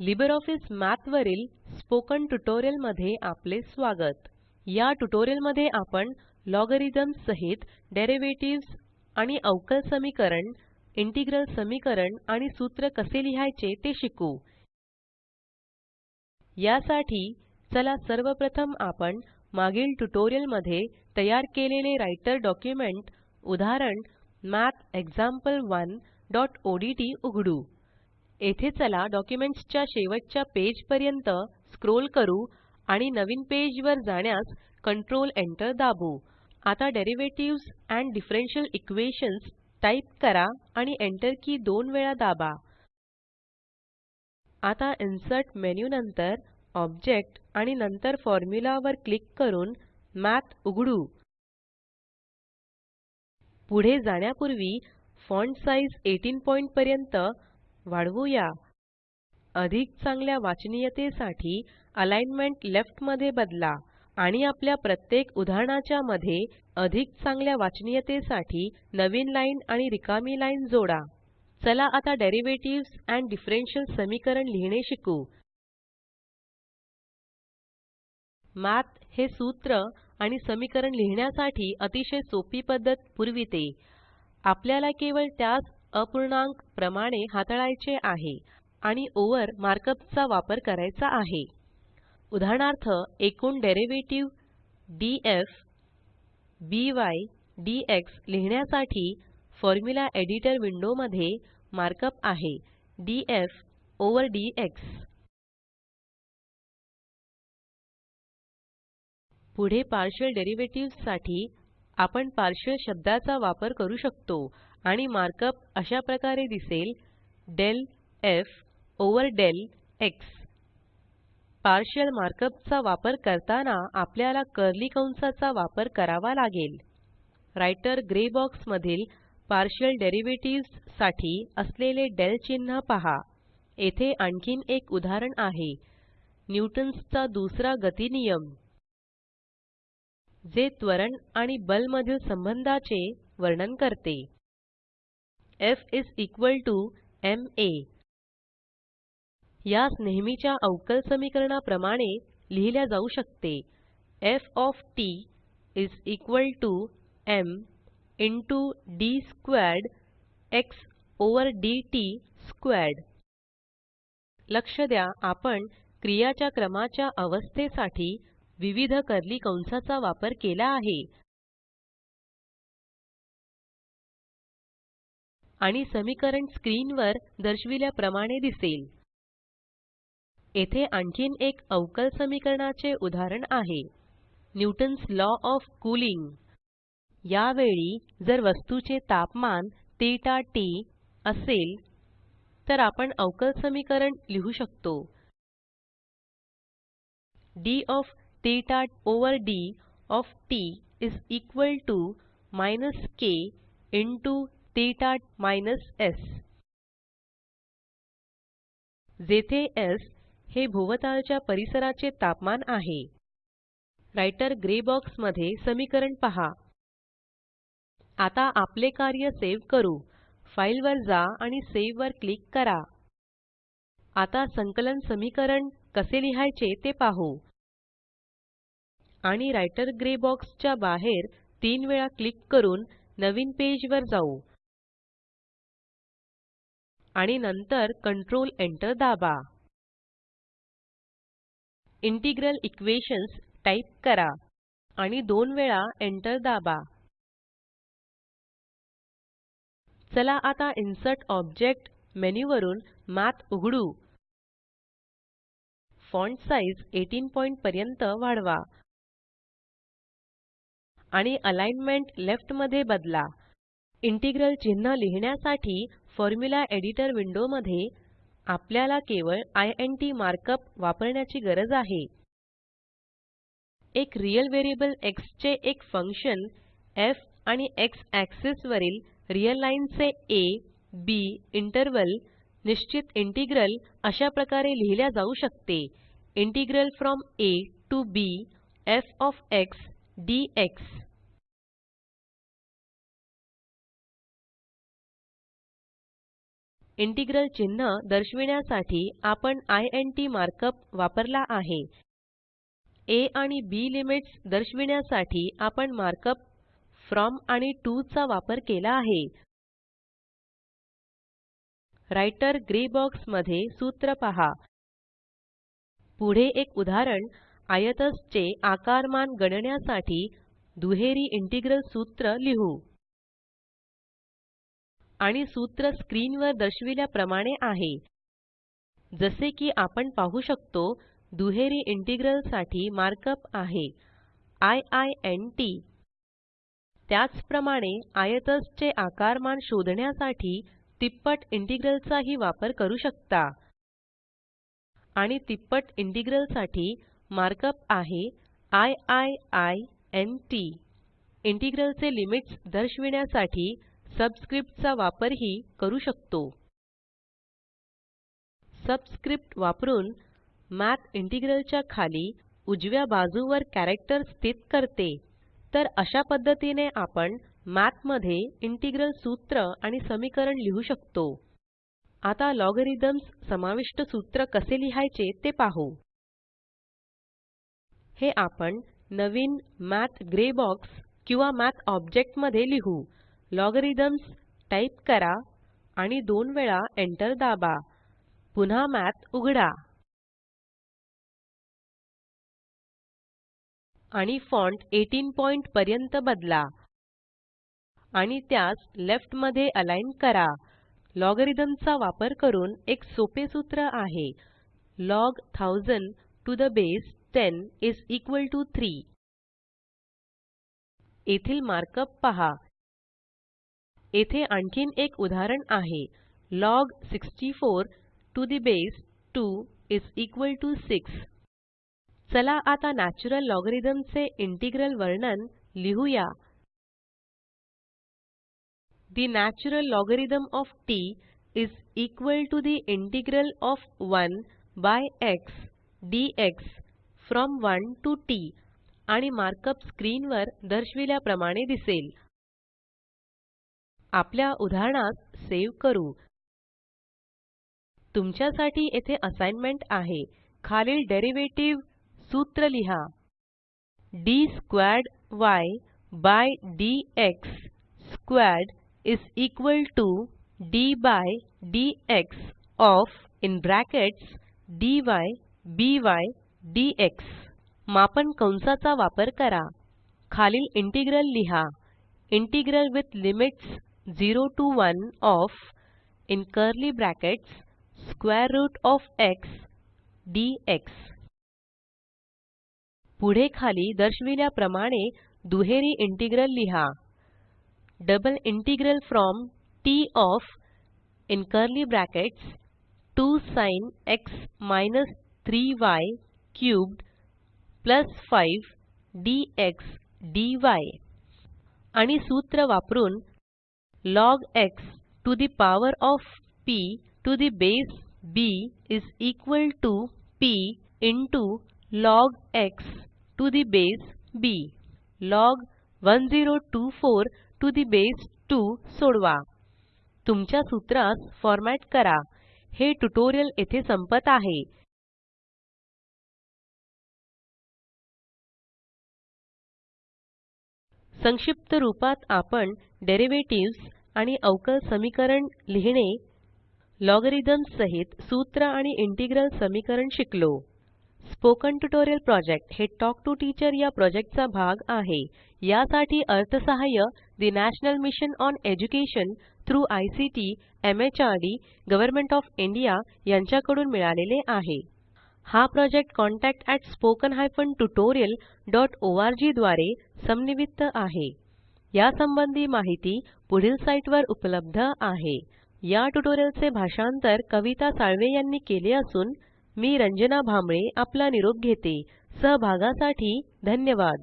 LibreOffice मठ वरील spoken ट्युटोरियलमध्ये आपले स्वागत. या ट्युटोरियलमध्ये आपण लॉगरिथम्स सहित डेरिव्हेटिव्हज आणि अवकल समीकरण इंटिग्रल समीकरण आणि सूत्र कसे लिहायचे ते शिकू. यासाठी चला सर्वप्रथम आपण मागील ट्युटोरियलमध्ये तयार केलेले राइटर डॉक्युमेंट उदाहरण मठ example1ओडीटी उघडू. येथे चला डॉक्युमेंट्स च्या शेवटच्या पेज पर्यंत स्क्रोल करू आणि नवीन पेज वर जाण्यास कंट्रोल Enter दाबू. आता derivatives and differential equations type करा आणि Enter की दोन वेळा दाबा. आता इन्सर्ट मेन्यू नंतर ऑब्जेक्ट आणि नंतर फॉर्म्युला वर क्लिक करून मठ उघडू. पुढे जाण्यापूर्वी फॉन्ट साइज़ 18 पॉइंट पर्यंत वाढवूया. अधिक चांगल्या वाचनीयतेसाठी अलाइनमेंट लेफ्टमध्ये बदला आणि आपल्या प्रत्येक उदाहरणाच्या मध्ये अधिक चांगल्या वाचनीयतेसाठी नवीन लाइन आणि रिकामी लाइन जोडा. चला आता डेरिव्हेटिव्हज एंड डिफरन्शियल समीकरण लिहिणे शिकू. मठ हे सूत्र आणि समीकरण लिहिण्यासाठी अतिशय सोपी पद्धत पुरविते. आपल्याला केवळ त्यास अपूर्णांक प्रमाणे हाताळायचे आहे आणि ओव्हर मार्कअप चा वापर करायचा आहे. उदाहरणार्थ एकूण डेरिव्हेटिव्ह डीएफ बाय डीएक्स लिहिण्यासाठी फॉर्म्युला एडिटर विंडोमध्ये मार्कअप आहे. DF over DX. पुढे पार्शियल डेरिव्हेटिव्हजसाठी आपण पार्शियल शब्दाचा वापर करू शकतो. आणि मार्कअप अशा प्रकारे दिसेल del F over del X. Partial markup चा वापर करताना आपल्याला कर्ली कंसाचा वापर करावा लागेल. राइटर ग्रे बॉक्स मधील पार्शियल डेरिव्हेटिव्हजसाठी असलेले del चिन्ह पहा. येथे आणखीन एक उदाहरण आहे. न्यूटन्स चा दुसरा गतिनियम जे त्वरण आणि बल मधील संबंधाचे वर्णन करते. F is equal to ma यास नेहमीच्या अवकल समीकरणाप्रमाणे लिहिल्या जाऊ शकते. F of t is equal to M into D squared X over dt squared. लक्ष द्या आपण क्रियाच्या क्रमाच्या अवस्थेसाठी विविध कर्ली कंसाचा वापर केला आहे. आणि समीकरण स्क्रीनवर दर्शविल्याप्रमाणे दिसेल. येथे आणखीन एक अवकल समीकरणाचे उदाहरण आहे. न्यूटन्स लॉ ऑफ कूलिंग यावेळी जर वस्तूचे तापमान थीटा टीटी असेल तर आपण अवकल समीकरण लिहू शकतो. D of theta over D of t is equal to minus K into theta minus S जेथे एस हे भोवतालच्या परिसराचे तापमान आहे. राइटर ग्रे बॉक्समध्ये समीकरण पहा. आता आपले कार्य सेव करू. फाइल वर जा आणि सावे वर क्लिक करा. आता संकलन समीकरण कसे लिहायचे ते पाहू. आणि राइटर ग्रे बॉक्स च्या बाहेर तीन वेळा क्लिक करून नवीन पेज वर जाऊ. आणि नंतर कंट्रोल Enter दाबा. इंटिग्रल इक्वेशन्स टाइप करा आणि दोन वेळा Enter दाबा. चला आता इन्सर्ट ऑब्जेक्ट मेन्यू वरून मठ उघडू. फॉन्ट साइज़ 18 पॉइंट पर्यंत वाढवा. आणि अलाइनमेंट लेफ्टमध्ये बदला. इंटीग्रल चिन्ह लिहिण्यासाठी फॉर्म्युला एडिटर विंडो मध्ये आपल्याला केवळ इंट मार्कअप वापरण्याची गरज आहे. एक रियल व्हेरिएबल एक्स चे एक फंक्शन एफ आणि एक्स एक्सिस वरील रियल लाइन चे आ बी इंटरवल निश्चित इंटीग्रल अशा प्रकारे लिहिल्या जाऊ शकते. Integral from A to B F of X DX integral चिन्ह दर्शविण्यासाठी आपण इंट मार्कअप वापरला आहे. आ आणि बी लिमिट्स दर्शविण्यासाठी आपण मार्कअप फ्रॉम आणि टीओ चा वापर केला आहे. राइटर ग्रे बॉक्समध्ये सूत्र पहा. पुढे एक उदाहरण आयतज चे आकारमान गणण्यासाठी दुहेरी इंटेग्रल सूत्र लिहू. आणि सूत्र स्क्रीनवर दर्शविल्याप्रमाणे आहे. जसे की आपण पाहू शकतो दुहेरी इंटेग्रलसाठी मार्कअप आहे. I I N T. त्याचप्रमाणे आयतज चे आकारमान शोधण्यासाठी तिप्पट इंटिग्रलचाही वापर करू शकता. आणि तिप्पट इंटिग्रलसाठी मार्कअप आहे I I I N T. Integral चे लिमिट्स दर्शविण्यासाठी सबस्क्रिप्ट चा वापरही करू शकतो. सबस्क्रिप्ट वापरून मठ इंटेग्रल च्या खाली उजव्या बाजूवर कॅरेक्टर स्थित करते. तर अशा पद्धतीने आपण मठमध्ये इंटेग्रल सूत्र आणि समीकरण लिहू शकतो. आता लॉगरिथम्स समाविष्ट सूत्र कसे लिहायचे ते पाहू. हे आपण नवीन मठ ग्रे बॉक्स किंवा मठ ऑब्जेक्टमध्ये लिहू. लॉगरिथम्स टाइप करा आणि दोन वेळा एंटर दाबा. पुन्हा मठ उघडा. आणि फॉन्ट 18 पॉइंट पर्यंत बदला. आणि त्यास लेफ्टमध्ये अलाइन करा. लॉगरिथम चा वापर करून एक सोपे सूत्र आहे. Log 1000 to the base 10 is equal to 3 येथील मार्कअप पहा. येथे आणखीन एक उदाहरण आहे. Log 64 to the base 2 is equal to 6 चला आता नॅच्युरल लॉगरिथम चे इंटेग्रल वर्णन लिहुया. The natural logarithm of t is equal to the integral of 1 by X DX from 1 to t आणि मार्कअप स्क्रीन वर दर्शविल्याप्रमाणे दिसेल. आपल्या उदाहरणास सेव करू. तुमच्यासाठी येथे असाइनमेंट आहे. खालील डेरिव्हेटिव्ह सूत्र लिहा. D squared Y by D X squared is equal to D by DX of in brackets D by DX मापन कंसाचा वापर करा. खालील इंटिग्रल लिहा. Integral with limits 0 to 1 of in curly brackets square root of X dx पुढे खाली दर्शविल्याप्रमाणे दुहेरी इंटीग्रल लिहा. Double integral from t of in curly brackets 2 sin X minus 3 Y cubed plus 5 dx D आणि सूत्र वापरून log x to the power of p to the base b is equal to p into log x to the base b log 1024 to the base 2 सोडवा. तुमच्या सूत्रास format करा. हे tutorial येथे संपत आहे. संक्षिप्त रूपात आपण डेरिव्हेटिव्हज आणि अवकल समीकरण लिहिणे लॉगरिथम्स सहित सूत्र आणि इंटेग्रल समीकरण शिकलो. स्पोकन ट्युटोरियल प्रॉजेक्ट हे टॉक टू टीचर या प्रॉजेक्टचा भाग आहे. यासाठी अर्थसहाय्य the national mission on education through ICT MHRD government of India यांच्याकडून मिळालेले आहे. हा प्रॉजेक्ट contactspoken tutorialorg द्वारे समन्वित आहे. यासंबंधी माहिती पुढील साईटवर उपलब्ध आहे. या ट्युटोरियलचे भाषांतर कविता साळवे यांनी केले असून मी रंजना भांबळे आपला निरोप घेते. सहभागासाठी धन्यवाद.